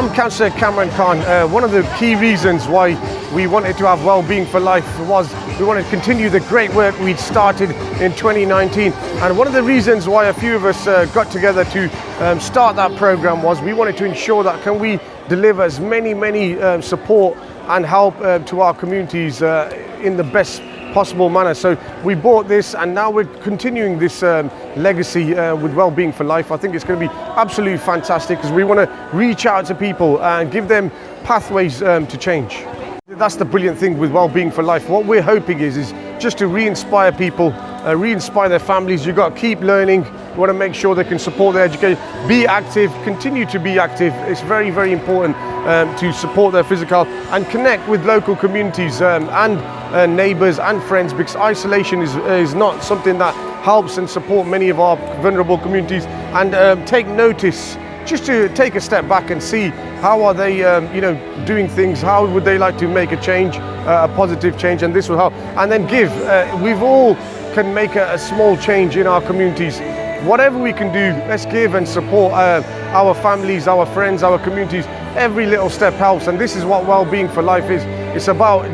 I'm Councillor Cameron Khan. Uh, one of the key reasons why we wanted to have Wellbeing for Life was we wanted to continue the great work we'd started in 2019. And one of the reasons why a few of us uh, got together to um, start that program was we wanted to ensure that can we deliver as many, many um, support and help uh, to our communities uh, in the best possible manner. So we bought this and now we're continuing this um, legacy uh, with Wellbeing for Life. I think it's going to be absolutely fantastic because we want to reach out to people and give them pathways um, to change. That's the brilliant thing with Wellbeing for Life. What we're hoping is, is just to re-inspire people, uh, re-inspire their families. You've got to keep learning. You want to make sure they can support their education. Be active, continue to be active. It's very, very important um, to support their physical and connect with local communities um, and uh, neighbours and friends because isolation is, is not something that helps and support many of our vulnerable communities and um, take notice just to take a step back and see how are they um, you know doing things how would they like to make a change uh, a positive change and this will help. And then give uh, we've all can make a, a, small change in our communities. Whatever we can do let's give and support uh, our families our friends our communities. Every little step helps and this is what well-being for life is. It's about